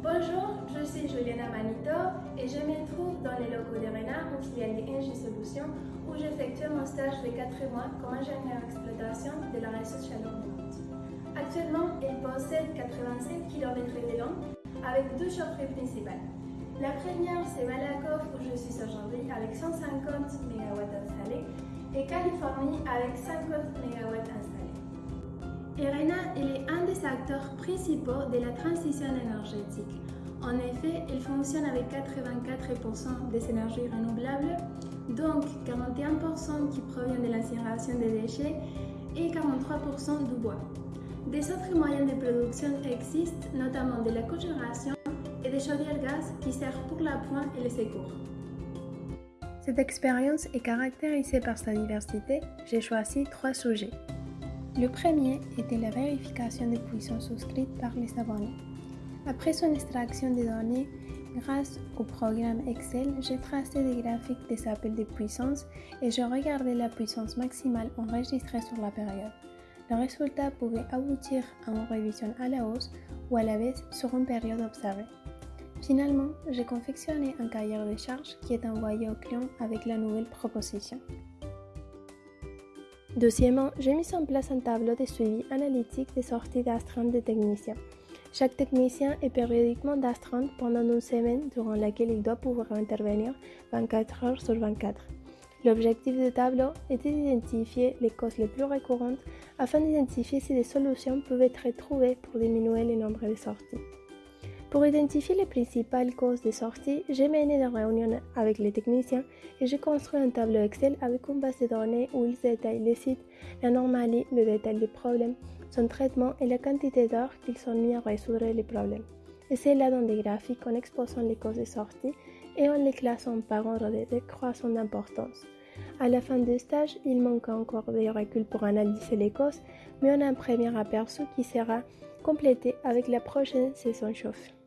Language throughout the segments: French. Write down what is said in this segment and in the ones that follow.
Bonjour, je suis Juliana Manito et je me trouve dans les locaux d'ERENA, une filiale d'Engie Solutions, où j'effectue mon stage de 4 mois comme ingénieur d'exploitation de la ressource chaleur Actuellement, il possède 87 km de long avec deux chaufferies principales. La première, c'est Malakoff, où je suis aujourd'hui avec 150 MW installés, et Californie avec 50 MW installés. Acteurs principaux de la transition énergétique. En effet, il fonctionne avec 84% des énergies renouvelables, donc 41% qui proviennent de l'incinération des déchets et 43% du bois. Des autres moyens de production existent, notamment de la cogénération et des chaudières gaz qui servent pour la pointe et les secours. Cette expérience est caractérisée par sa diversité. J'ai choisi trois sujets. Le premier était la vérification des puissances souscrites par les abonnés. Après son extraction des données, grâce au programme Excel, j'ai tracé des graphiques des appels de puissance et j'ai regardé la puissance maximale enregistrée sur la période. Le résultat pouvait aboutir à une révision à la hausse ou à la baisse sur une période observée. Finalement, j'ai confectionné un cahier de charges qui est envoyé au client avec la nouvelle proposition. Deuxièmement, j'ai mis en place un tableau de suivi analytique des sorties d'astreinte des techniciens. Chaque technicien est périodiquement d'astreinte pendant une semaine durant laquelle il doit pouvoir intervenir 24 heures sur 24. L'objectif du tableau était d'identifier les causes les plus récurrentes afin d'identifier si des solutions peuvent être trouvées pour diminuer le nombre de sorties. Pour identifier les principales causes de sortie, j'ai mené des réunions avec les techniciens et j'ai construit un tableau Excel avec une base de données où ils détaillent les sites, l'anormalie, le détail des problèmes, son traitement et la quantité d'heures qu'ils sont mis à résoudre les problèmes. Et c'est là dans des graphiques en exposant les causes de sortie et en les classant par ordre de décroissance d'importance. À la fin du stage, il manque encore des reculs pour analyser les causes, mais on a un premier aperçu qui sera complété avec la prochaine saison chauffe.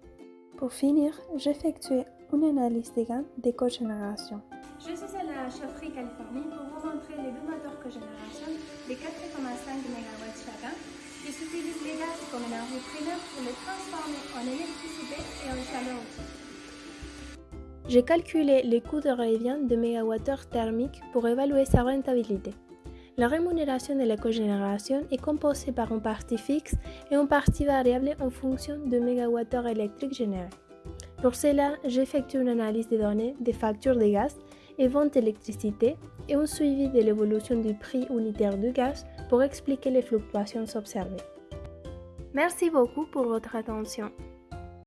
Pour finir, j'effectue une analyse des gains de cogénération. Je suis à la chaufferie Californie pour vous montrer les deux moteurs cogénération de 4,5 MW chacun qui utilisent les gaz comme énergie primaire pour les transformer en électricité et en chaleur aussi. J'ai calculé les coûts de revient de mégawattheure thermique pour évaluer sa rentabilité. La rémunération de la cogénération est composée par une partie fixe et une partie variable en fonction de mégawattheure électrique généré. Pour cela, j'effectue une analyse des données des factures de gaz et vente d'électricité et un suivi de l'évolution du prix unitaire du gaz pour expliquer les fluctuations observées. Merci beaucoup pour votre attention.